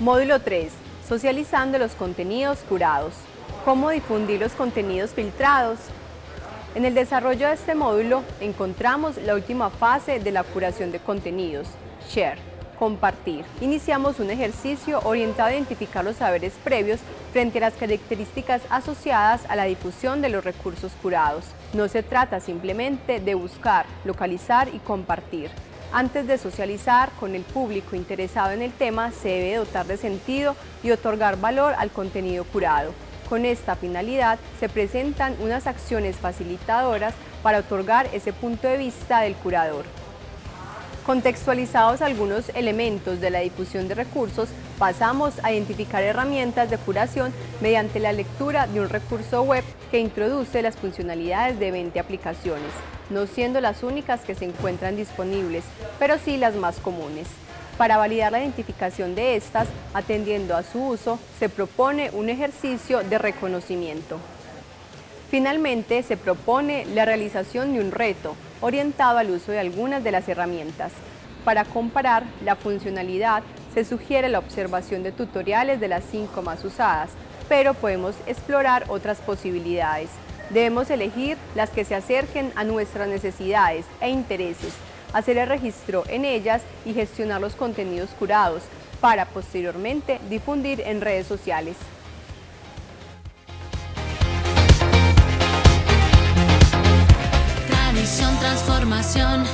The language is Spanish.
Módulo 3. Socializando los contenidos curados. ¿Cómo difundir los contenidos filtrados? En el desarrollo de este módulo encontramos la última fase de la curación de contenidos, Share compartir. Iniciamos un ejercicio orientado a identificar los saberes previos frente a las características asociadas a la difusión de los recursos curados. No se trata simplemente de buscar, localizar y compartir. Antes de socializar con el público interesado en el tema, se debe dotar de sentido y otorgar valor al contenido curado. Con esta finalidad, se presentan unas acciones facilitadoras para otorgar ese punto de vista del curador. Contextualizados algunos elementos de la difusión de recursos, pasamos a identificar herramientas de curación mediante la lectura de un recurso web que introduce las funcionalidades de 20 aplicaciones, no siendo las únicas que se encuentran disponibles, pero sí las más comunes. Para validar la identificación de estas, atendiendo a su uso, se propone un ejercicio de reconocimiento. Finalmente, se propone la realización de un reto orientado al uso de algunas de las herramientas. Para comparar la funcionalidad, se sugiere la observación de tutoriales de las cinco más usadas, pero podemos explorar otras posibilidades. Debemos elegir las que se acerquen a nuestras necesidades e intereses, hacer el registro en ellas y gestionar los contenidos curados para posteriormente difundir en redes sociales. transformación